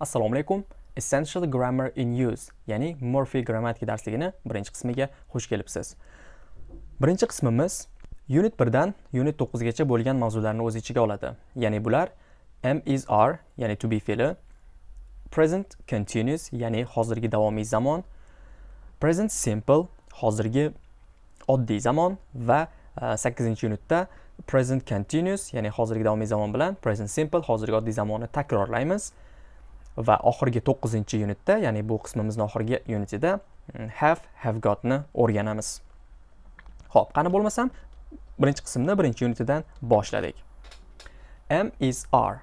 assalomu alaykum. Essential grammar in use ya'ni murphy grammatika darsligini birinchi qismiga xush kelibsiz. Birinchi qismimiz unit 1 dan unit 9 gacha bo'lgan mavzularni o'z ichiga oladi. Ya'ni bular am is are ya'ni to be fe'li present continuous ya'ni hozirgi davomiy zamon present simple hozirgi oddiy zamon va e, 8-unitda present continuous ya'ni hozirgi davomiy zamon bilan present simple hozirgi oddiy zamonni takrorlaymiz. Va oxirgi 9 unitda ya'ni bu qismimizni oxirgi unitida mm, have have gotni o'rganamiz. Ho'p qani bo'lmasam birinchi qismni birinchi unitidan boshladik. M is are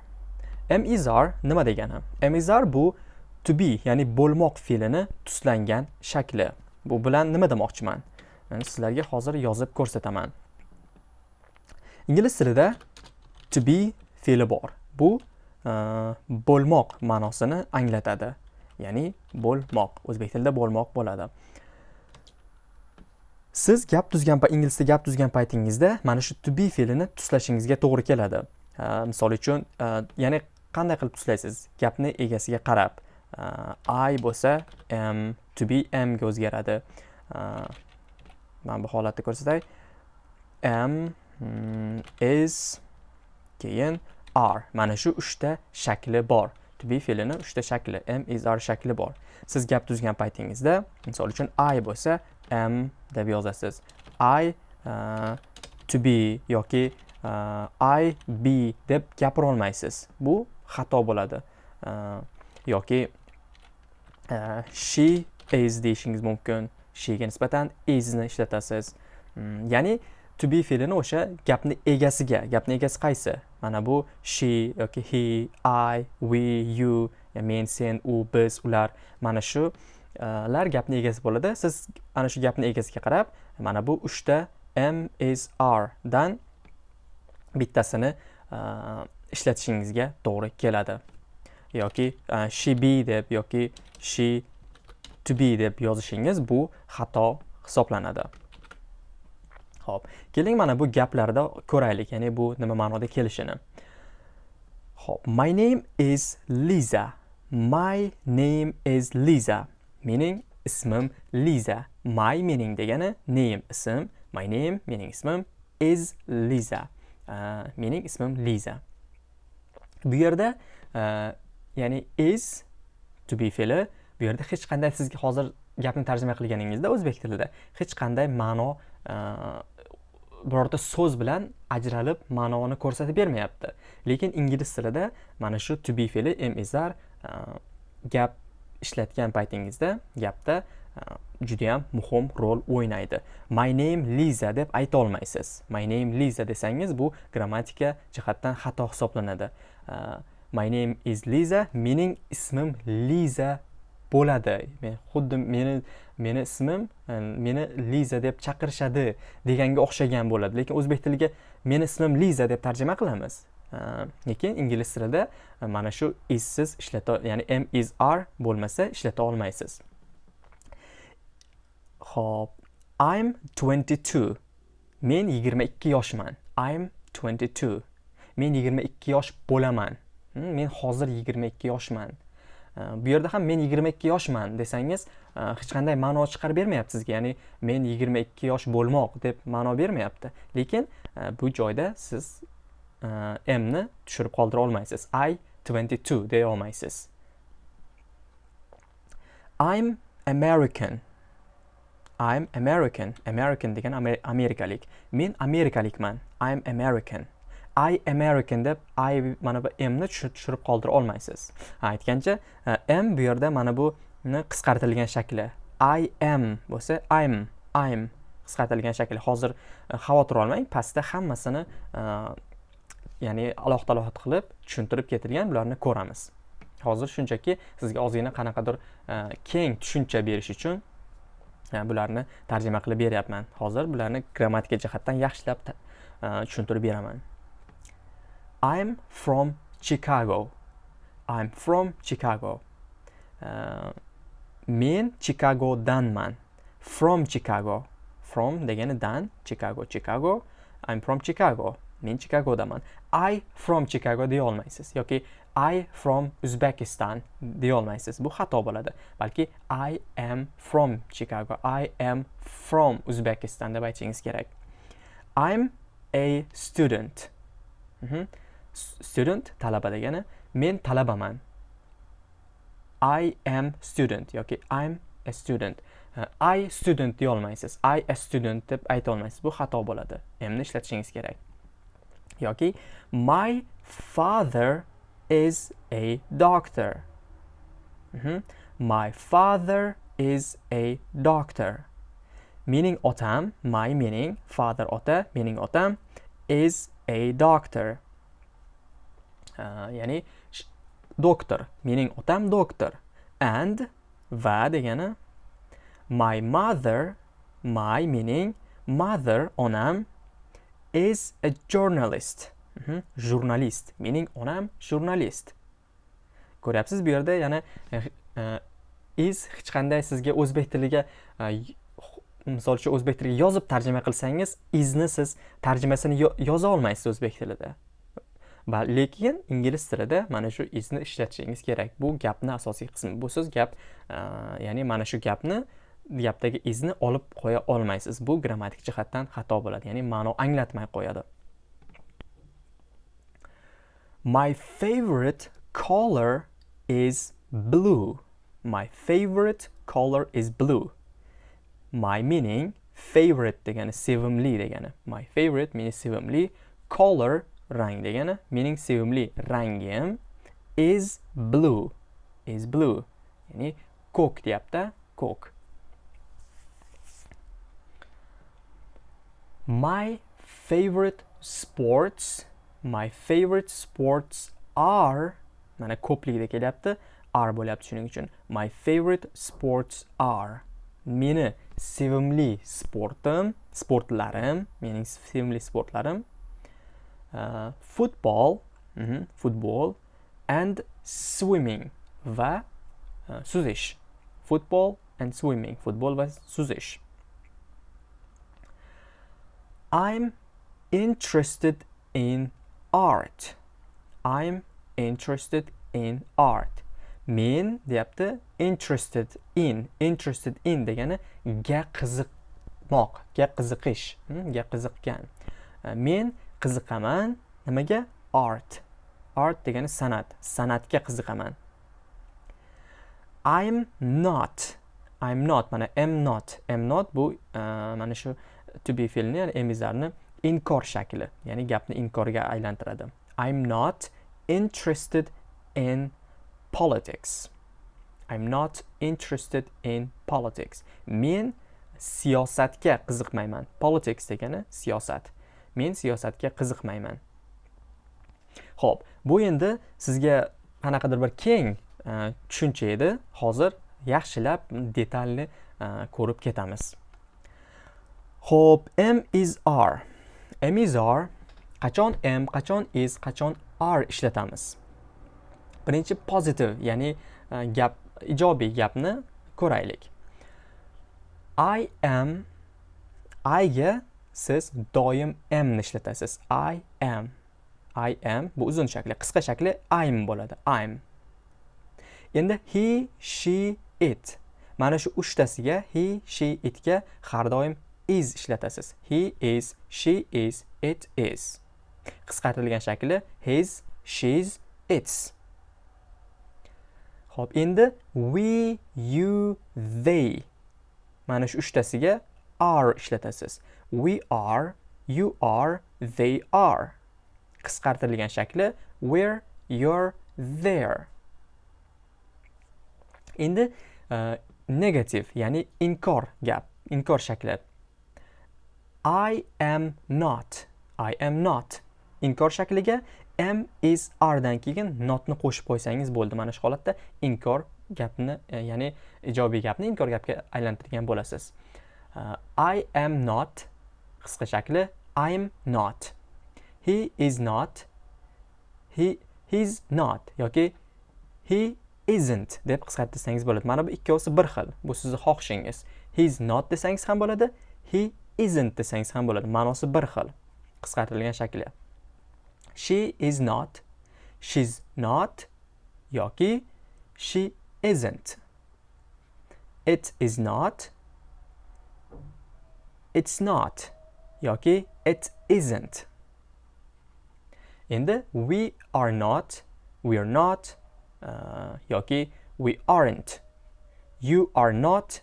m is are nima degani? M is are bu to be ya'ni bo'lmoq fe'lini tuslangan shakli. Bu bilan nima demoqchiman? Yani sizlarga hozir yozib ko'rsataman. Ingliz tilida to be fe'li bor. Bu Э, bo'lmoq ma'nosini anglatadi. Ya'ni bo'lmoq. O'zbek tilida bo'lmoq bo'ladi. Siz gap tuzgan ingliz tilida gap tuzgan paytingizda mana shu to be fe'lini tuslashingizga to'g'ri keladi. Э, misol uchun э, ya'ni qanday qilib tuslaysiz? Gapni egasiga qarab. I bo'lsa am to be amga o'zgaradi. Mana bu holatni ko'rsatay. Am hmm, is keyin are mana shu uchta shakli bor. To be fe'lini uchta shakli. Am is are shakli bor. Siz gap tuzgan paytingizda misol uchun i bo'lsa am deb yozasiz. I uh, to be yoki uh, i be deb gapira olmaysiz bu xato bo'ladi. Uh, yoki uh, she is deyishingiz mumkin. Shega nisbatan isni ishlatasiz. Hmm, ya'ni to be fe'lini o'sha gapni egasiga gapni egasi qaysi? Mana bu she yoki he i we you men sen u biz ular. Mana shu e, lar gapni egasi bo'ladi. Siz ana shu gapni egasiga qarab mana bu uchta am is are dan bittasini e, ishlatishingizga to'g'ri keladi. Yoki e, she be deb yoki she to be deb yozishingiz bu xato hisoblanadi. Xo'p, keling mana bu gaplarda ko'raylik, ya'ni bu nima ma'noda kelishini. Xo'p, my name is Liza. My name is Liza. Mening ismim Liza. My mening degani name ism, my name mening ismim is Liza. Uh, mening ismim Liza. Bu yerda uh, ya'ni is to be fe'li bu yerda hech qanday sizga hozir gapni tarjima qilganingizda o'zbek tilida hech qanday ma'no birorta so'z bilan ajralib ma'noni ko'rsatib bermayapti. Lekin ingliz tilida mana shu to be fe'li am uh, gap ishlatgan paytingizda gapda uh, judayam muhim rol o'ynaydi. My name liza deb ayta olmaysiz. My name liza desangiz bu grammatika jihatdan xato hisoblanadi. Uh, my name is liza mening ismim liza bo'ladi. Men xuddi meni meni ismim e, meni liza deb chaqirishadi deganga o'xshagan bo'ladi. Lekin o'zbek tiliga meni ismim liza deb tarjima qilamiz. E, lekin ingliz tilida e, mana shu issiz ishlata ya'ni m is are bo'lmasa ishlata olmaysiz. Ho'p i'm 22 men 22 yoshman. I'm 22 men 22 yosh bo'laman. Hmm, men hozir 22 yoshman. Э, bu yerda ham men 22 yoshman desangiz э, hech qanday ma'no chiqarib bermayapti sizga ya'ni men 22 yosh bo'lmoq deb ma'no bermayapti. Lekin e, bu joyda siz e, m ni tushirib qoldira olmaysiz. I 22 deya olmaysiz. I'm american. I'm american. American degan amerikalik. Men amerikalikman. I'm american. I american deb i mana bu mni tushirib qoldira olmaysiz. Aytgancha e, m bu yerda mana bu qisqartirilgan shakli. I am bo'lsa i'm i'm qisqartirilgan shakli. Hozir e, xavotir olmang pastda hammasini e, ya'ni alohida alohida qilib tushuntirib ketilgan bularni ko'ramiz. Hozir shunchaki sizga ozgina qanaqadir keng tushuncha berish uchun bularni tarjima qilib beryapman. Hozir bularni grammatika jihatdan yaxshilab tushuntirib beraman. I'm from Chicago. I'm from Chicago. Uh, men Chicagodanman. From Chicago. From degani dan, Chicago, Chicago. I'm from Chicago. Men Chicagodaman. I from Chicago deya olmaysiz yoki i from uzbekistan deya olmaysiz. bu xato bo'ladi balki i am from chicago i am from uzbekistan deb aytishingiz kerak i'm a student Mhm. S- student talaba degani men talabaman. I am student yoki i'm a student. Uh, i student deya olmaysiz i a student deb ayta olmaysiz. Bu xato bo'ladi. Mni ishlatishingiz kerak. Yoki my father is a doctor. Mhm. my father is a doctor. Mening otam my mening father ota mening otam is a doctor. Ya'ni doktor mening otam doktor. And va degani my mother my meaning mother onam is a journalist. Mhm, jurnalist mening onam jurnalist. Ko'ryapsiz bu yerda yana uh, e, e, is hech qanday sizga o'zbek tiliga uh, misol uchun o'zbek tiliga yozib tarjima qilsangiz izni siz tarjimasini yo- yoza olmaysiz o'zbek tilida. Lekin ingliz tilida mana shu izni ishlatishingiz kerak. Bu gapni asosiy qismi bu siz gap ya'ni mana shu gapni gapdagi izni olib qo'ya olmaysiz. Bu grammatik jihatdan xato bo'ladi ya'ni ma'no anglatmay qo'yadi. My favorite color is blue. My favorite color is blue. My meaning favorite degani sevimli degani. My favorite meni sevimli. Color rang degani. Mening sevimli rangim is blue. Is blue. Ya'ni ko'k deyapti ko'k. My favorite sports my favorite sports are mana ko'pligida kelyapti are bo'lyapti shuning uchun. My favorite sports are. Meni sevimli sportim sportlarim mening sevimli sportlarim football mhm, futbol and swimming va suzish football and swimming futbol va suzish I'm interested in art. I'm interested in art. Men deyapti interested in. Interested in degani ga qiziqmoq, ga qiziqish, hmm, ga qiziqqan. Uh, Men qiziqaman nimaga? Art. Art degani san'at. San'atga qiziqaman. I'm not. I'm not. Mana am not. Am not bu uh, mana shu to be fe'lni ya'ni emizarni inkor shakli ya'ni gapni inkorga aylantiradi i'm not interested in politics i'm not interested in politics men siyosatga qiziqmayman politics degani siyosat men siyosatga qiziqmayman ho'p bu endi sizga qanaqadir bir keng e, tushuncha edi hozir yaxshilab detalni e, ko'rib ketamiz Ho'p, M is R. M is R. Qachon M, qachon is, qachon R ishlatamiz. Birinchi positive, ya'ni e, gap ijobiy gapni ko'raylik. I am I ga siz doim am ni ishlatasiz. I am. I am bu uzun shakli, qisqa shakli I'm bo'ladi. I'm. Endi he, she, it. Mana shu uchtasiga he, she, itga har doim is ishlatasiz. He is, she is, it is. Qisqartirilgan shakli his, she's, its. Xo'p, endi we, you, they. Mana shu uchtasiga are ishlatasiz. We are, you are, they are. Qisqartirilgan shakli we're, you're, there. Endi e, uh, negative, ya'ni inkor gap, inkor shakli. I am not. I am not. Inkor shakliga am is are dan keyin notni qo'shib qo'ysangiz bo'ldi. Mana shu holatda inkor gapni, e, ya'ni ijobiy gapni inkor gapga aylantirgan bo'lasiz. Uh, I am not qisqa shakli I'm not. He is not. He he's not yoki he isn't deb qisqartirsangiz bo'ladi. Mana bu ikkovsi bir xil. Bu sizning xohishingiz. He's not desangiz ham bo'ladi. He isn't desangiz ham bo'ladi. Ma'nosi bir xil. Qisqartirilgan shakli. She is not. she's not yoki she isn't it is not it's not yoki it isn't. Endi we are not we are not uh, yoki we aren't. You are not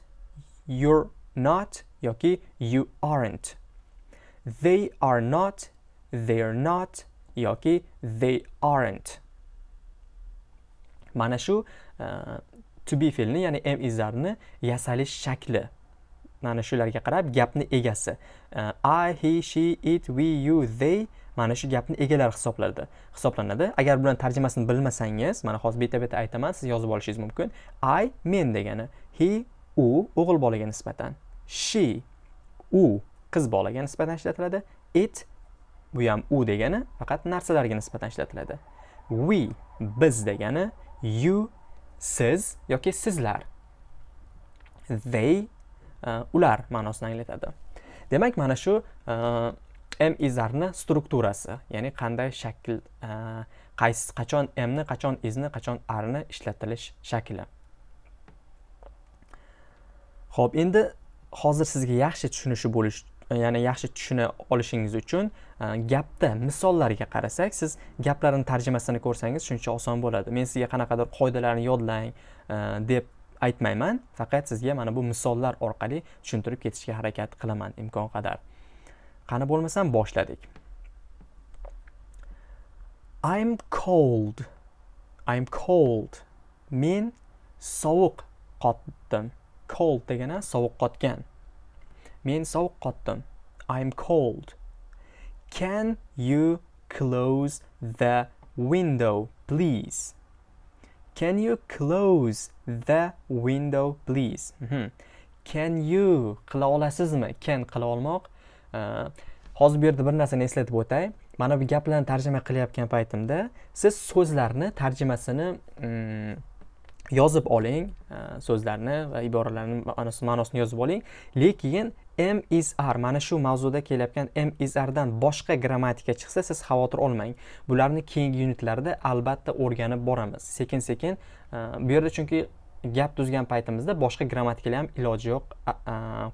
you're not yoki you aren't. They are not they're not yoki they aren't. Mana shu uh, to be fe'lni ya'ni am isarni yasalish shakli. Mana shularga qarab gapni egasi e, i he she it we you they mana shu gapni egalari hisoblanadi hisoblanadi. Agar bularni tarjimasini bilmasangiz mana hozir beta beta aytaman siz yozib olishingiz mumkin. I men degani. He u o'g'il bolaga nisbatan. She u qiz bolaga nisbatan ishlatiladi. It bu ham u degani faqat narsalarga nisbatan ishlatiladi. We biz degani. You siz yoki sizlar. They Э, ular ma'nosini anglatadi. Demak mana shu э, m izarni strukturasi ya'ni qanday shakl э, qaysi qachon mni qachon izni qachon arni ishlatilish shakli. Ho'p endi hozir sizga yaxshi tushunishi bo'lish ya'ni yaxshi tushuna olishingiz uchun e, gapda misollarga qarasak siz gaplarni tarjimasini ko'rsangiz shuncha oson bo'ladi. Men sizga qanaqadir qoidalarni yodlang e, deb aytmayman. Faqat sizga mana bu misollar orqali tushuntirib ketishga harakat qilaman imkon qadar. Qani bo'lmasam boshladik. I'm cold. I'm cold. Men sovuq qotdim. Cold degani sovuq qotgan. Men sovuq qotdim. I'm cold. Can you close the window please? Can you close the window please? Mm -hmm. can you qila olasizmi? Can qila olmoq? Hozir bu yerda bir narsani eslatib o'tay. Mana bu gaplarni tarjima qilayotgan paytimda siz so'zlarni tarjimasini um, yozib oling e, so'zlarni va iboralarni ma'nosini yozib oling. Lekin m is r mana shu mavzuda kelayotgan m is rdan boshqa grammatika chiqsa siz xavotir olmang. Bularni keyingi yunitlarda albatta o'rganib boramiz. Sekin sekin e, bu yerda chunki gap tuzgan paytimizda boshqa grammatikalar ham iloji yo'q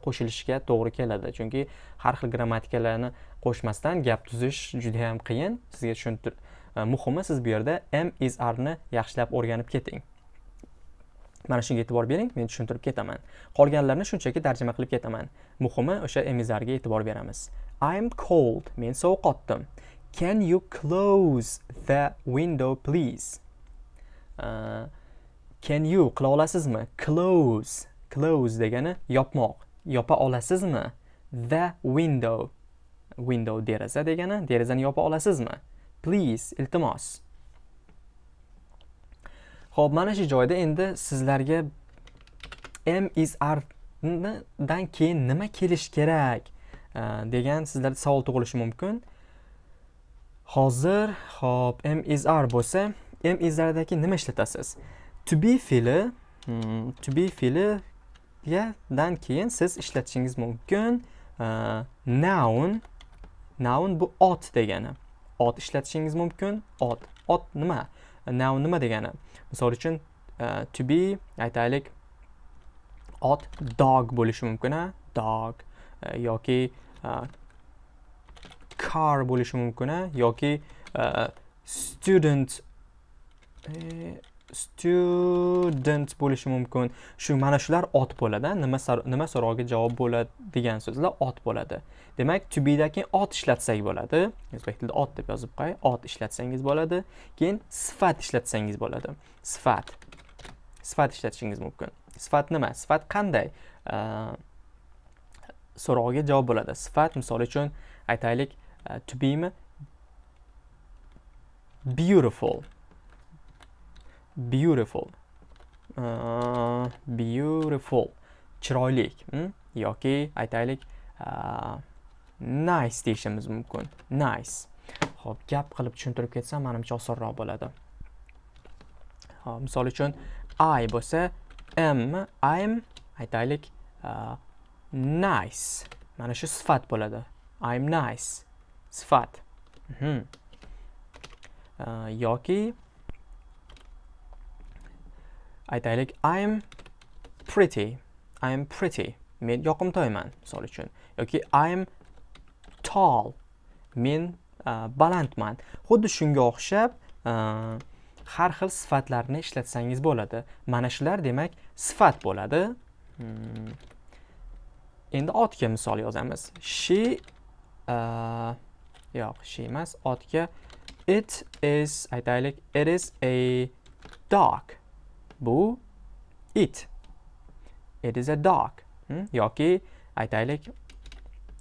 qo'shilishiga to'g'ri keladi. Chunki har xil grammatikalarni qo'shmasdan gap tuzish juda yam qiyin. Sizga tushuntir e, muhimi siz bu yerda m is rni yaxshilab o'rganib keting. Mana shunga e'tibor bering men tushuntirib ketaman. Qolganlarini shunchaki tarjima qilib ketaman. Muhimi o'sha emizarga e'tibor beramiz. I'm cold men sovuqotdim can you close the window please? Uh, can you qila olasizmi? Close close degani yopmoq. Yopa olasizmi? The window window deraza degani derazani yopa olasizmi? Please iltimos. Ho'p mana shu joyda endi sizlarga m is r dan keyin nima kelishi kerak degan sizlarda savol tug'ilishi mumkin. Hozir ho'p m is r bo'lsa m is rdagi nima ishlatasiz? To be fe'li hmm, to be fe'li dan keyin siz ishlatishingiz mumkin. Uh, noun noun bu ot degani. Ot ishlatishingiz mumkin. Ot ot nima? Noun nima degani misol uchun uh, to be aytaylik ot dog bo'lishi mumkin a dog uh, yoki uh, car bo'lishi mumkin a yoki uh, student student bo'lishi mumkin. Shu mana shular ot bo'ladi nima nima so'roviga javob bo'ladi degan so'zlar ot bo'ladi. Demak to bedan keyin ot ishlatsak bo'ladi. O'zbek tilida ot deb yozib qo'yay. Ot ishlatsangiz bo'ladi keyin sifat ishlatsangiz bo'ladi. Sifat. Sifat ishlatishingiz mumkin. Sifat nima? Sifat qanday? So'rog'iga javob bo'ladi. Sifat misol uchun aytaylik to bemi? Beautiful. Beautiful. Uh, beautiful. Chiroyli hmm? yoki aytaylik uh, nice deyishimiz mumkin. Nice. Ho'p gap qilib tushuntirib ketsam manimcha osonroq bo'ladi. Hop misol uchun i bo'lsa m im aytaylik uh, nice. Mana shu sifat bo'ladi. I'm nice. Sifat. Mhm. Uh, yoki aytaylik i'm pretty i'm pretty. Men yoqimtoyman misol uchun. Yoki i'm tall men uh, balandman. Xuddi shunga o'xshab uh, har xil sifatlarni ishlatsangiz bo'ladi. Mana shular demak sifat bo'ladi. Hmm. endi otga misol yozamiz. She uh, yo'q she emas otga. It is aytaylik it is a dog. Bu it. It is a dog. Hmm? yoki aytaylik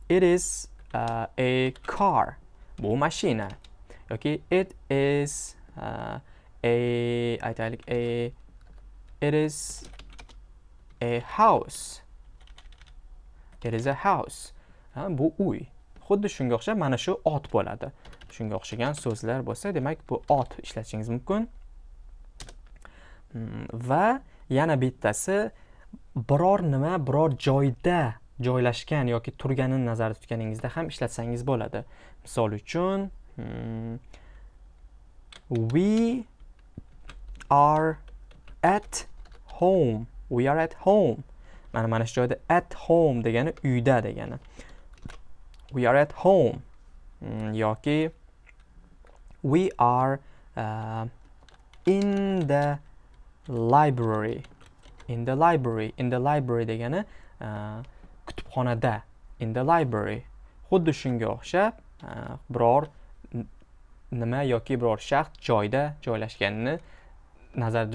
it is uh, a car. Bu mashina. Yoki it is uh, a aytaylik a it is a house. It is a house. Ha, bu uy. Xuddi shunga o'xshab mana shu ot bo'ladi. Shunga o'xshagan so'zlar bo'lsa demak bu ot ishlatishingiz mumkin va yana bittasi biror nima biror joyda joylashgan yoki turganini nazarda tutganingizda ham ishlatsangiz bo'ladi. Misol uchun hmm, we are at home. We are at home. Mana mana shu joyda at home degani uyda degani. We are at home. Hmm, yoki we are uh, in the library. In the library in the library degani uh, kutubxonada. In the library. Xuddi shunga o'xshab uh, biror nima yoki biror shaxs joyda joylashganini nazar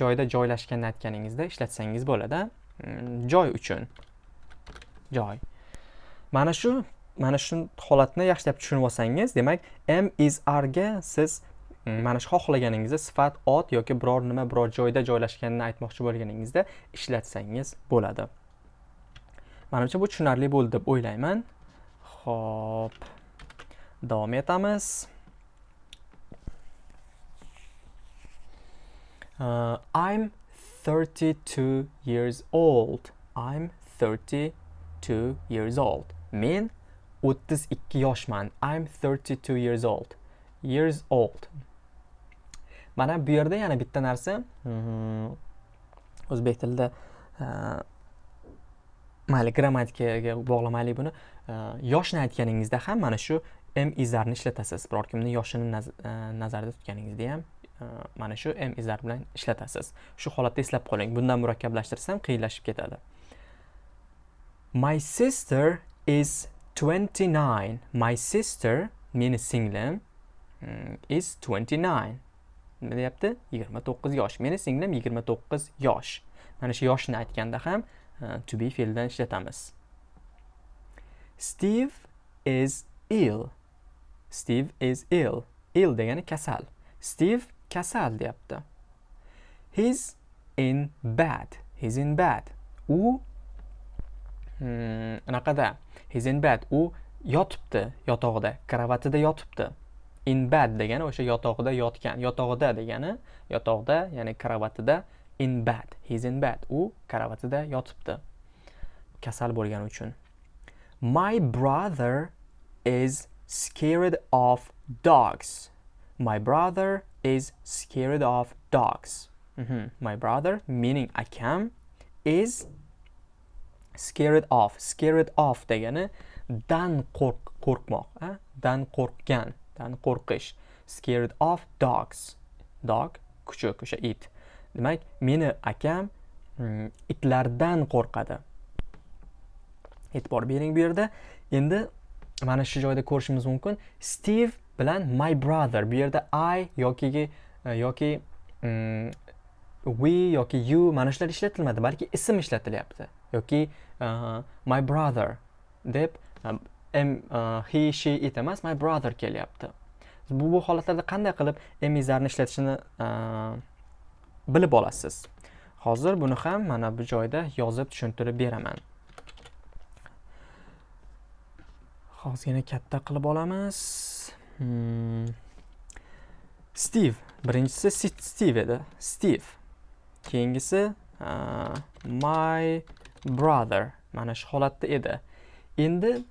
joyda joylashganini aytganingizda ishlatsangiz bo'ladi mm, joy uchun. Joy. Mana shu mana shu holatni yaxshilab tushunib olsangiz demak m is ga siz mana shu xohlaganingizda sifat ot yoki biror nima biror joyda joylashganini aytmoqchi bo'lganingizda ishlatsangiz bo'ladi manimcha bu tushunarli bo'ldi deb o'ylayman ho'p davom etamiz Uh, I'm 32 years old. I'm 32 years old. Men 32 yoshman. I'm 32 years old. Years old. Mana bu yerda yana bitta narsa. Mm-hmm. o'zbek tilida uh, mayli grammatikaga bog'lamaylik buni. Uh, yoshni aytganingizda ham mana shu m izlarni ishlatasiz. Biror kimni yoshini nazarda tutganingizda ham mana shu m izlar bilan ishlatasiz. Shu holatda eslab qoling bundan murakkablashtirsam qiyinlashib ketadi. My sister is 29 my sister meni singlim hmm, is 29 nima deyapti? 29 yosh. Meni singlim 29 yosh. Mana shu yoshni aytganda ham e, to be fe'lidan ishlatamiz. Steve is ill. Steve is ill. Ill degani kasal. Steve kasal deyapti. He's in bed he's in bed u hmm, anaqada. Hmm, he's in bed u yotibdi. Yotog'ida. Kravatida yotibdi. In bed degani o'sha yotoqda yotgan yotog'ida degani yotog'da ya'ni kravatida in bed he's in bed u kravatida yotibdi kasal bo'lgani uchun my brother is scared of dogs my brother is scared of dogs. Mm -hmm. My brother, meaning akam, is scared of. Scared of degani dan qo'rq qo'rqmoq, dan qo'rqgan, itdan qo'rqish. Scared of dogs. Dog kuchuk, o'sha it. Demak, meni akam mm, itlardan qo'rqadi. E'tibor bering bu yerda. Endi mana shu joyda ko'rishimiz mumkin. Steve bilan my brother bu yerda i yoki e, yoki mm, we yoki you mana shular ishlatilmadi balki ism ishlatilyapti yoki uh, my brother deb M, uh, e, he she it emas my brother kelyapti bu bu holatlarda qanday qilib emizlarni ishlatishni uh, e, bilib olasiz hozir buni ham mana bu joyda yozib tushuntirib beraman ozgina katta qilib olamiz Hmm. Steve. Birinchisi Steve edi. Steve. Keyingisi uh, my brother. Mana shu holatda edi. Endi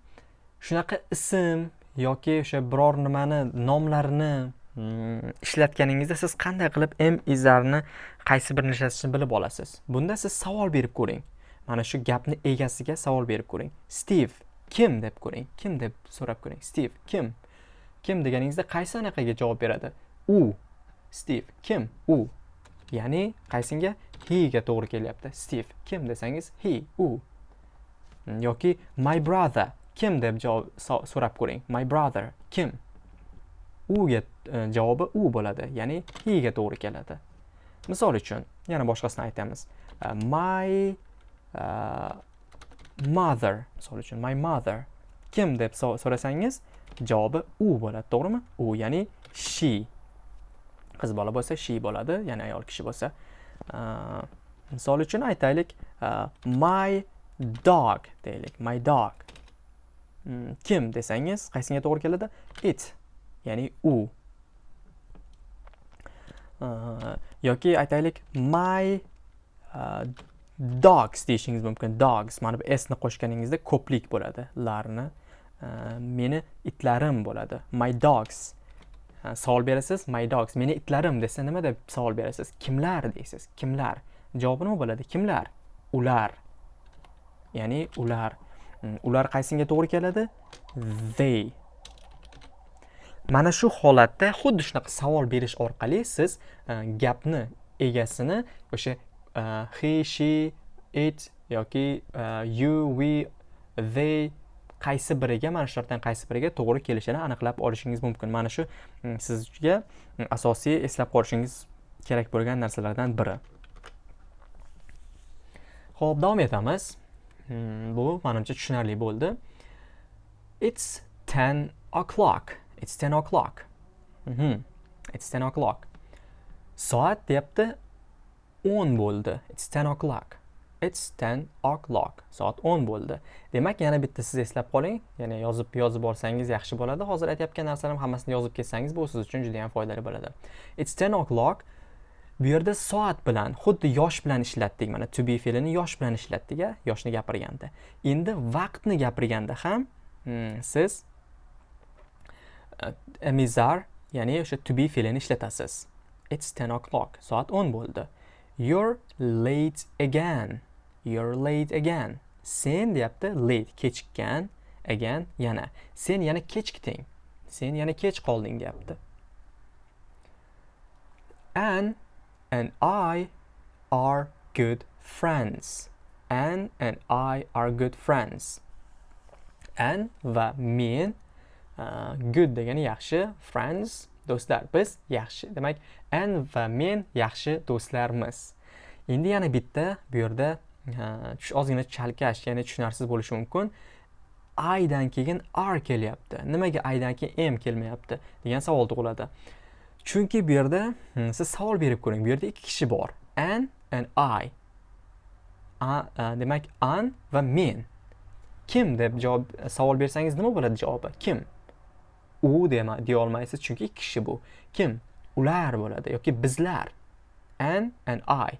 shunaqa ism yoki o'sha biror nimani nomlarini mm, ishlatganingizda siz qanday qilib m izlarni qaysi birini ishlatishni bilib olasiz? Bunda siz savol berib ko'ring. Mana shu gapni egasiga savol berib ko'ring. Stiv kim deb ko'ring. Kim deb so'rab ko'ring. Stiv kim? Kim deganingizda qaysi anaqaga javob beradi? U. Stiv kim? U. Ya'ni qaysinga? Hega to'g'ri kelyapti. Stiv kim desangiz he u. Mm, yoki my brother. Kim deb javob so'rab ko'ring. My brother. Kim? Uga e, javobi u bo'ladi ya'ni hega to'g'ri keladi. Misol uchun yana boshqasini aytamiz. Uh, my uh, mother. Misol uchun my mother. Kim deb so'rasangiz javobi u bo'ladi to'g'rimi? U ya'ni she. Qiz bola bo'lsa she bo'ladi ya'ni ayol kishi bo'lsa. Uh, misol uchun aytaylik uh, my dog deylik my dog. Mm, kim desangiz qaysiga to'g'ri keladi? It ya'ni u. Uh, yoki aytaylik my uh, dogs deyishingiz mumkin. Dogs mana bu s ni qo'shganingizda ko'plik bo'ladi. Larni uh, meni itlarim bo'ladi. My dogs. Savol berasiz my dogs meni itlarim desa nima deb savol berasiz? Kimlar deysiz? Kimlar? Javobi nima bo'ladi? Kimlar? Ular. Ya'ni ular. Ular qaysinga to'g'ri keladi? They. Mana shu holatda xuddi shunaqa savol berish orqali siz e, gapni egasini o'sha e, he she it yoki e, you we they qaysi biriga mana shulardan qaysi biriga to'g'ri kelishini aniqlab olishingiz mumkin. Mana shu sizga asosiy eslab qolishingiz kerak bo'lgan narsalardan biri. Ho'p davom etamiz. Hmm, bu manimcha tushunarli bo'ldi it's 10 o'clock it's 10 o'clock mhm. it's 10 o'clock soat deyapti 10 bo'ldi it's 10 o'clock It's 10 o'clock. Soat 10 bo'ldi. Demak, yana bitta siz eslab qoling. ya'ni yozib yozib olsangiz yaxshi bo'ladi. Hozir aytayotgan narsalarim hammasini yozib ketsangiz bu siz uchun juda ham foydali bo'ladi. It's 10 o'clock. Bu yerda soat bilan, xuddi yosh bilan ishlatdik. Mana to be fe'lini yosh bilan ishlatdik, a, yoshni gapirganda. Endi vaqtni gapirganda ham hmm, siz uh, mizar ya'ni o'sha to be fe'lini ishlatasiz. It's 10 o'clock. Soat 10 bo'ldi. You're late again. you're late again sen deyapti late kechikkan again yana sen yana kechikding sen yana kech qolding deyapti and and I are good friends. Anne and I are good friends. Anne va men uh, good degani yaxshi friends do'stlar biz yaxshi. Demak Anne va men yaxshi do'stlarmiz. Endi yana bitta bu yerda uh, ozgina chalkash ya'ni tushunarsiz bo'lishi mumkin. I dan keyin r kelyapti. Nimaga I dan keyin m kelmayapti? degan savol tug'iladi. Chunki bu yerda hmm, siz savol berib ko'ring. Bu yerda ikki kishi bor. An and i. A, a, demak an va men. Kim deb javob savol bersangiz nima bo'ladi javobi? Kim? U dema deya olmaysiz. Chunki ikki kishi bu. Kim? Ular bo'ladi yoki bizlar. An and i.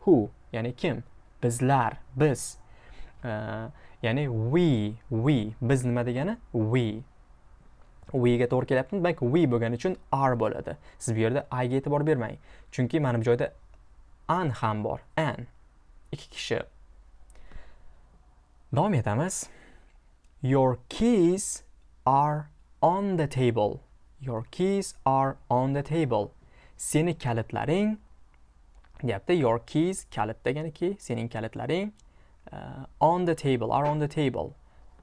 Who? Ya'ni kim? Bizlar biz. Uh, ya'ni we we. Biz nima degani? We. We ga to'g'ri kelyapti demak we bo'lgani uchun are bo'ladi. Siz bu yerda i ga e'tibor bermang. Chunki mana bu joyda an ham bor. An ikki kishi. Davom etamiz. Your keys are on the table. Your keys are on the table. Seni kalitlaring deyapti. Your keys kalit deganiki sening kalitlaring uh, on the table are on the table.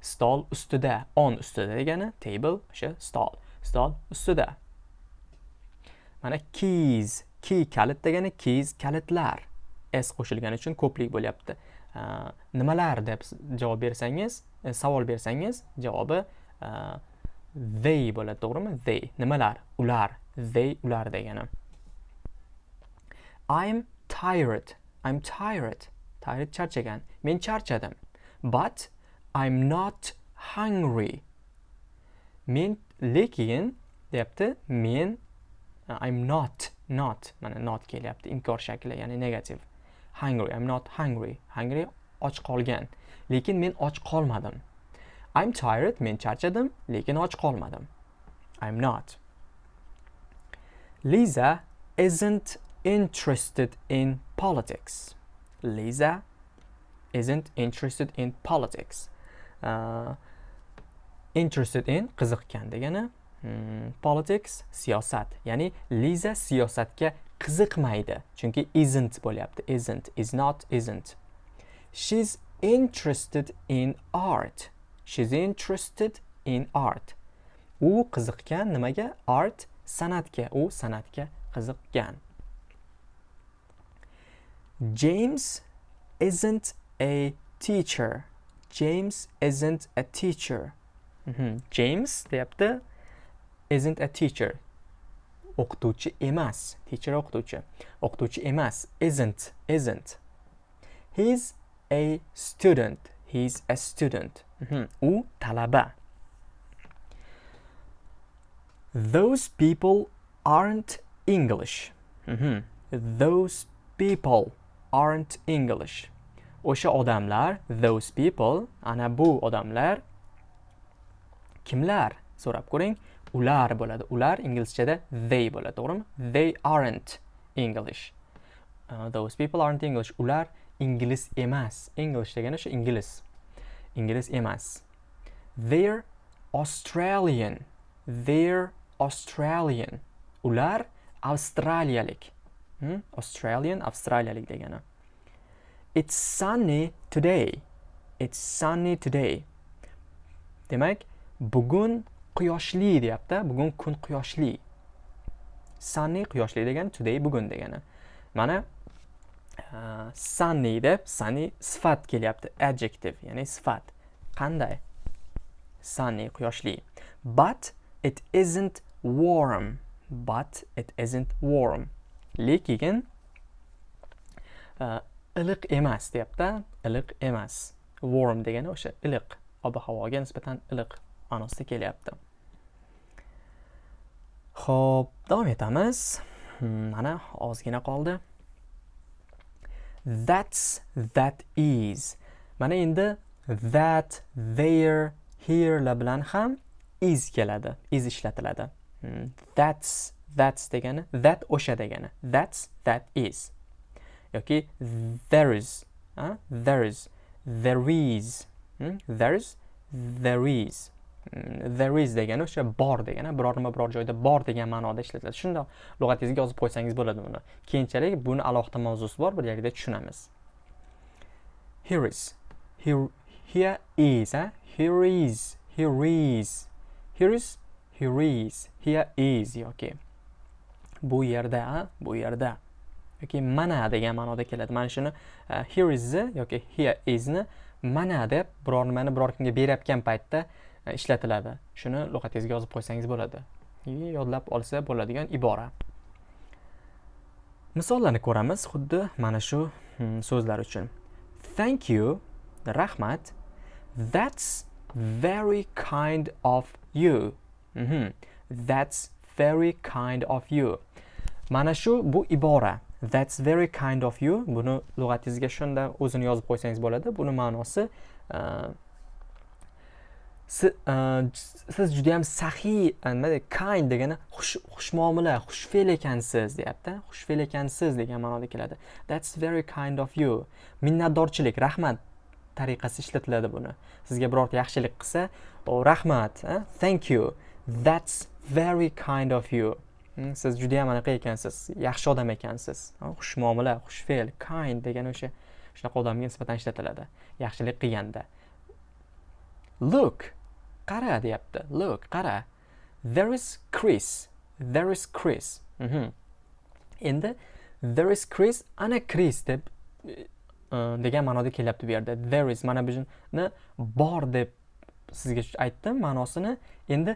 Stol ustida. On ustida degani table o'sha stol. Stol ustida. Mana keys. Key kalit degani keys kalitlar. S qo'shilgani uchun ko'plik bo'lyapti. Nimalar deb javob bersangiz e, savol bersangiz javobi they bo'ladi to'g'rimi? They. Nimalar? Ular. They ular degani. I'm tired. I'm tired. Tired charchagan. Men charchadim. But I'm not hungry. Men lekin deyapti men uh, I'm not not mana not kelyapti inkor shakli ya'ni negativ hungry I'm not hungry hungry och qolgan lekin men och qolmadim I'm tired men charchadim lekin och qolmadim I'm not Lisa isn't interested in politics. Lisa isn't interested in politics. Interested in qiziqqan degani hmm, politics siyosat. Ya'ni liza siyosatga qiziqmaydi. Chunki isn't bo'lyapti. Isn't is not isn't. She's interested in art. She's interested in art. U qiziqqan nimaga? Art san'atga. U san'atga qiziqqan james isn't a teacher. James isn't a teacher. -hmm. james deyapti isn't a teacher. O'qituvchi emas teacher o'qituvchi o'qituvchi emas isn't isn't. He's a student. He's a student. Mm -hmm. u talaba. Those people aren't english. -hmm. those people aren't english o'sha odamlar those people ana bu odamlar kimlar? So'rab ko'ring ular bo'ladi. Ular inglizchada they bo'ladi to'g'rimi? They aren't english. Uh, those people aren't english. Ular ingliz emas. English degani o'sha ingliz. Ingliz emas. They're australian. They're australian. Ular avstraliyalik. Hmm? australian avstraliyalik degani. It's sunny today. It's sunny today. Demak bugun quyoshli deyapti bugun kun quyoshli. Sunny quyoshli degani today bugun degani. Mana uh, sunny deb sunny sifat kelyapti adjective ya'ni sifat. Qanday? Sunny quyoshli. But it isn't warm. But it isn't warm. Lekin uh, iliq emas deyapti iliq emas warm degani o'sha iliq ob havoga nisbatan iliq ma'nosida kelyapti Xo'p, davom etamiz. Hmm, mana ozgina qoldi. That's that is. Mana endi that, there, here la bilan ham is keladi. Is ishlatiladi. Hmm, that's that's degani that o'sha degani. That's that is. Yoki there is, ha? there is, there is, hmm? there is, there is. Hmm, there is degani o'sha bor degani biror nima biror joyda bor degan ma'noda ishlatiladi. Shundoq lug'atingizga yozib qo'ysangiz bo'ladi buni keyinchalik buni alohida mavzusi bor bir yerda tushunamiz. Here is. Here here is ha? Here is. Here is. Here is. Here is. Here is. Yoki. Bu yerda ha? Bu yerda. Yoki mana degan ma'noda keladi. Mana shuni uh, here isni yoki here isni mana deb biror nimani biror kimga berayotgan paytda e, ishlatiladi. Shuni lug'atingizga yozib qo'ysangiz bo'ladi. Yodlab olsa bo'ladigan ibora. Misollarni ko'ramiz xuddi mana shu hmm, so'zlar uchun. Thank you rahmat. That's very kind of you. Mm -hmm. that's very kind of you. Mana shu bu ibora. That's very kind of you. Buni lug'atingizga shunda o'zini yozib qo'ysangiz bo'ladi. Buni ma'nosi uh, uh, siz juda ham saxiy uh, nima deydi kind degani xushmuomala xushfe'l ekansiz deyapti. Xushfe'l ekansiz degan ma'noda keladi. That's very kind of you. Minnatdorchilik rahmat tariqasi ishlatiladi buni. Sizga birorta yaxshilik qilsa oh, rahmat eh? thank you. That's very kind of you. Siz judayam anaqa ekansiz yaxshi odam ekansiz. Xushmuomala xushfe'l kind degani o'sha shunaqa odamga nisbatan ishlatiladi yaxshilik qilganda. Look qara deyapti look qara. There is Chris there is Chris mm -hmm. endi there is Chris ana Chris deb e, e, degan ma'noda kelyapti bu yerda. There is mana buni bor deb sizga aytdim ma'nosini. Endi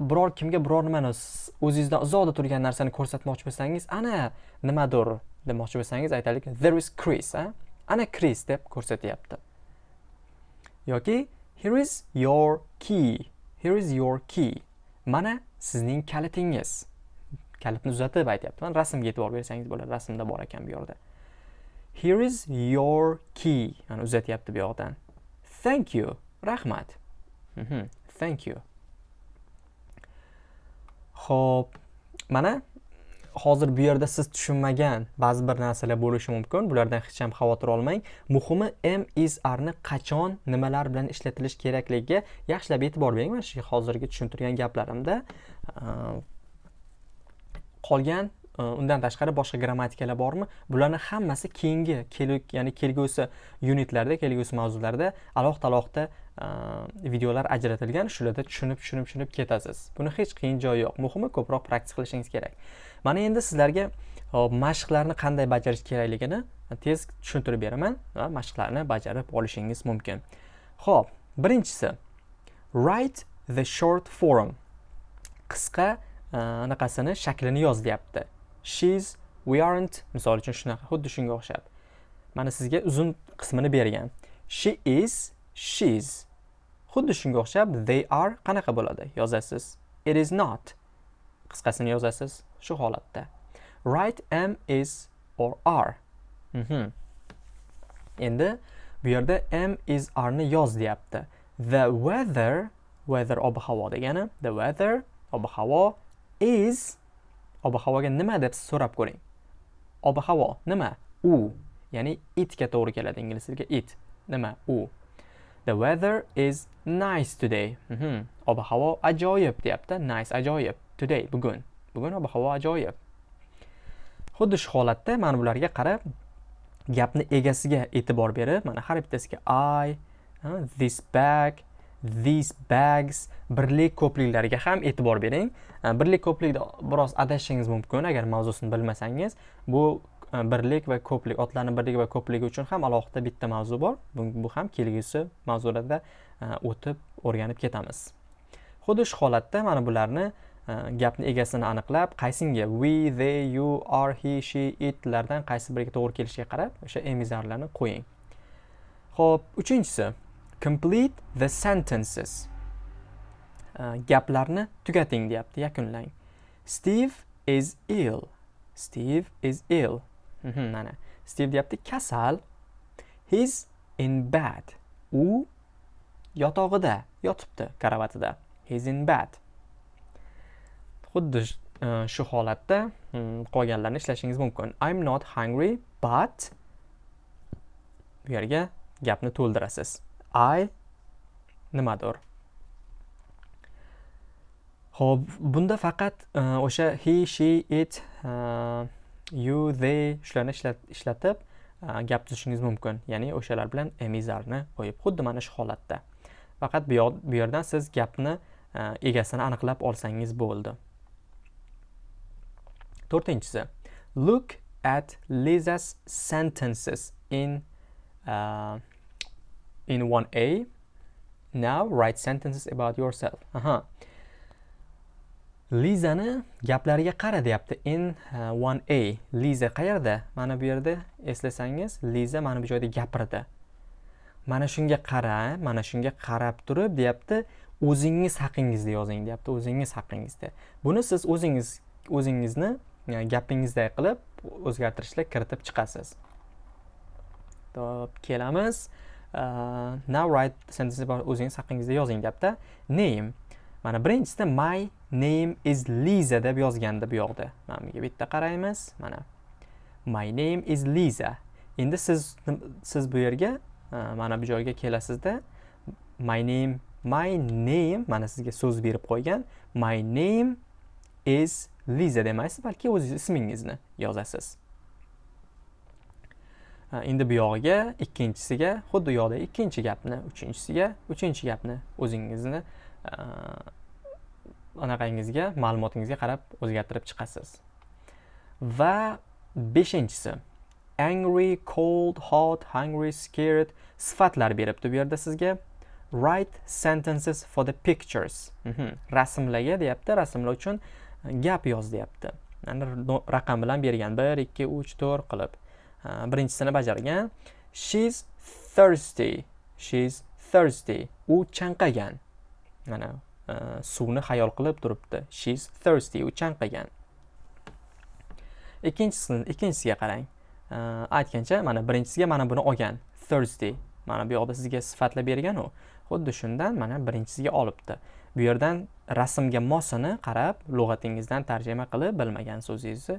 biror kimga biror nimani o'zingizdan uzoqda turgan narsani ko'rsatmoqchi bo'lsangiz ana nimadir demoqchi bo'lsangiz aytaylik there is Chris a ana Chris deb ko'rsatyapti yoki Here is your key. Here is your key. Mana sizning kalitingiz. Kalitni uzatib aytyapman. Rasmga e'tibor bersangiz bo'ladi. Rasmda bor ekan bu yerda. Here is your key. Mana uzatyapti bu yoqdan. Thank you. Rahmat. Mm -hmm. Thank you. Xo'p, mana hozir bu yerda siz tushunmagan ba'zi bir narsalar bo'lishi mumkin. Bulardan hech ham xavotir olmang. Muhimi m is qachon nimalar bilan ishlatilishi kerakligiga yaxshilab e'tibor bering. Mana shu hozirgi tushuntirgan gaplarimda ehm, qolgan e, undan tashqari boshqa grammatikalar bormi? Bularni hammasi keyingi ya'ni kelgusi unitlarda kelgusi mavzularda alohida alohida videolar ajratilgan shularda tushunib tushunib tushunib ketasiz. Buni hech qiyin joyi yo'q. Muhimi ko'proq praktik qilishingiz kerak. Mana endi sizlarga mashqlarni qanday bajarish kerakligini tez tushuntirib beraman va mashqlarni bajarib olishingiz mumkin. Ho'p birinchisi write the short form. Qisqa anaqasini shaklini yoz deyapti. Shes we aren't misol uchun shunaqa xuddi shunga o'xshab. Mana sizga uzun qismini bergan. She is she's. Xuddi shunga o'xshab they are qanaqa bo'ladi? Yozasiz. It is not. Qisqasini yozasiz shu holatda. Write am is or are. Mm -hmm. endi bu yerda am is arni yoz deyapti. The weather weather ob havo degani the weather ob havo is ob havoga nima deb so'rab ko'ring. Ob havo nima? U. Ya'ni itga to'g'ri keladi ingliz tiliga it. Nima? U. the weather is nice today. Mm -hmm. ob havo ajoyib deyapti. Nice ajoyib today bugun. Bugun ob havo ajoyib. Xuddi shu holatda mana bularga qarab gapni egasiga e'tibor berib mana har bittasiga i this bag these bags birlik ko'pliklariga ham e'tibor bering. Birlik ko'plikda biroz adashishingiz mumkin. Agar mavzusini bilmasangiz bu E, birlik va ko'plik otlarni birligi va ko'pligi uchun ham alohida bitta mavzu bor. Bu ham kelgusi mavzularda e, o'tib o'rganib ketamiz. Xuddi shu holatda mana bularni e, gapni egasini aniqlab qaysinga we they you are he she itlardan qaysi biriga to'g'ri kelishiga qarab o'sha emizarlarni qo'ying. Ho'p uchinchisi complete the sentences. Gaplarni tugating deyapti yakunlang. Steve is ill. Steve is ill. Mana steve deyapti kasal he's in bed u yotog'ida yotibdi karavatida. He's in bed xuddi e, shu holatda hmm, qolganlarni ishlashingiz mumkin. I'm not hungry but bu yerga gapni to'ldirasiz. I nimadir. Ho'p bunda faqat e, o'sha he she it e, you they shularni ishlatib gap tuzishingiz mumkin. Ya'ni o'shalar bilan emizarni qo'yib xuddi mana shu holatda. Faqat bu yerdan siz gapni egasini aniqlab olsangiz bo'ldi. To'rtinchisi look at liza's sentences in uh, in 1a now write sentences about yourself. Aha. Lizani gaplariga qara deyapti in 1a liza qayerda? Mana bu yerda eslasangiz liza mana bu joyda gapirdi. Mana shunga qara mana shunga qarab turib deyapti o'zingiz haqingizda yozing deyapti o'zingiz haqingizda. Buni siz o'zingiz o'zingizni e, gapingizday qilib o'zgartirishlar kiritib chiqasiz. Top, kelamiz. Uh, now write sentence about o'zingiz haqingizda yozing deyapti. Name. Mana birinchisida my name is liza deb yozganda bu yoqda. Mana bunga bitta qaraymiz. Mana. My name is liza endi siz siz bu yerga e, mana bu joyga kelasizda. My name my name mana sizga so'z berib qo'ygan. My name is liza demaysiz balki o'z ismingizni yozasiz. E, endi bu yog'iga ikkinchisiga xuddi u yoqda ikkinchi gapni uchinchisiga uchinchi gapni o'zingizni e, anaqangizga ma'lumotingizga qarab o'zgartirib chiqasiz. Va beshinchisi angry cold hot hungry scared sifatlar beribdi bu yerda sizga write sentences for the pictures. Mhm. rasmlarga deyapti rasmlar uchun gap yoz deyapti. Raqam bilan bergan bir ikki uch to'rt qilib. Birinchisini bajargan. She's thirsty. She's thirsty. U chanqagan. Mana E, suvni xayol qilib turibdi. She's thirsty u chanqagan. Ikkinchisini ikkinchisiga qarang. E, aytgancha mana birinchisiga mana buni olgan. Thirsty. Mana bu yoqda sizga sifatlab bergan u. Xuddi shundan mana birinchisiga olibdi. Bu yerdan rasmga mosini qarab lug'atingizdan tarjima qilib bilmagan so'zingizni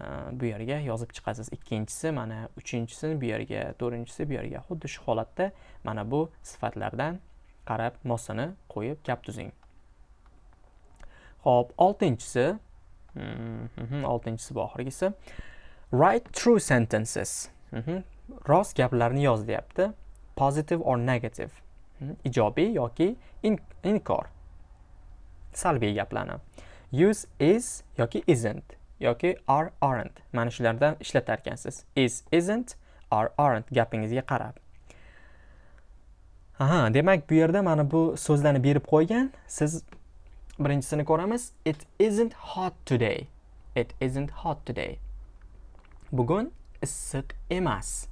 e, bu yerga yozib chiqasiz. Ikkinchisi mana uchinchisini bu yerga to'rtinchisi bu yerga. Xuddi shu holatda mana bu sifatlardan qarab mosini qo'yib gap tuzing. Ho'p oltinchisi. Mhm, oltinchisi bu oxirgisi write true sentences. Mm-hmm, rost gaplarni yoz deyapti. Positive or negative. Mm-hmm, ijobiy yoki inkor. Salbiy gaplarni. Use is yoki isn't yoki are aren't. Mana shulardan ishlatar ekansiz is isn't are aren't gapingizga qarab. Aha demak bu yerda mana bu so'zlarni berib qo'ygan. Siz birinchisini ko'ramiz it isn't hot today. It isn't hot today. Bugun issiq emas.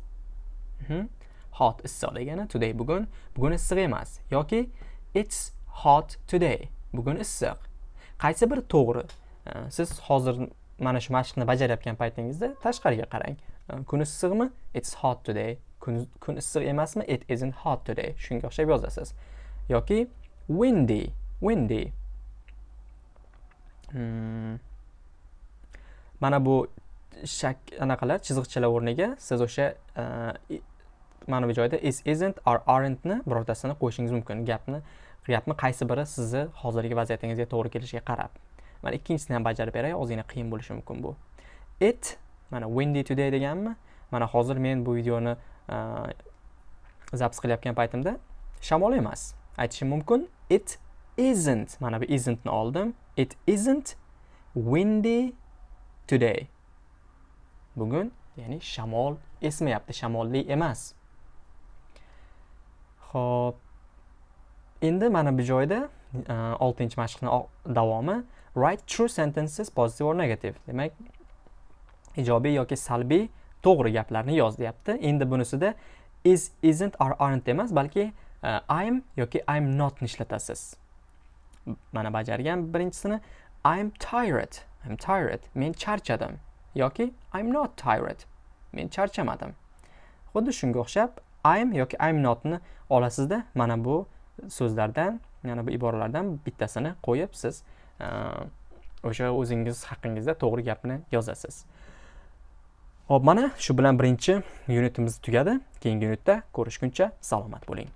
Mhm. hot issiq degani today. Bugun bugun issiq emas. Yoki it's hot today. Bugun issiq qaysi biri to'g'ri? Siz hozir mana shu mashqni bajarayotgan paytingizda tashqariga qarang. Kun issiqmi it's hot today. Kun, kun issiq emasmi? It isn't hot today. Shunga o'xshab yozasiz. Yoki windy windy. Hmm. mana bu shak anaqalar chiziqchalar o'rniga siz o'sha e, mana bu joyda is isn't or aren'tni birortasini qo'yishingiz mumkin. Gapni gapni qaysi biri sizni hozirgi vaziyatingizga to'g'ri kelishiga qarab. Mana ikkinchisini ham bajarib beray ozgina qiyin bo'lishi mumkin bu. It mana windy today deganmi? Mana hozir men bu videoni e, zapis qilayotgan paytimda shamol emas. Aytishim mumkin it isn't. Mana bu isn'tni oldim. It isn't windy today. Bugun ya'ni shamol esmayapti shamolli emas. Xo'p, endi mana bu joyda e, 6-mashqning davomi write true sentences positive or negative demak ijobiy yoki salbiy to'g'ri gaplarni yoz deyapti. Endi bunisida is isn't or aren't emas balki uh, i'm yoki i'm notni ishlatasiz mana bajargan birinchisini i'm tired i'm tired men charchadim. Yoki i'm not tired men charchamadim. Xuddi shunga o'xshab i'm yoki i'm notni olasizda mana bu so'zlardan mana bu iboralardan bittasini qo'yib siz o'sha o'zingiz haqingizda to'g'ri gapni yozasiz. Ho'p mana shu bilan birinchi unitimiz tugadi. Keyingi unitda ko'rishguncha salomat bo'ling.